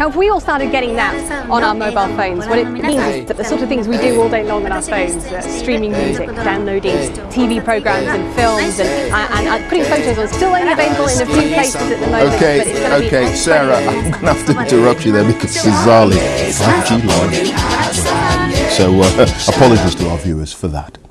Now, if we all started getting that on our mobile phones, what it means is that the sort of things we do all day long on our phones, uh, streaming music, downloading TV programs and films, and, uh, and, uh, putting photos on, still only available in a few places at the moment. Okay, okay, Sarah, I'm going to have to interrupt you there because Sizali 5G launch. So uh, apologies to our viewers for that.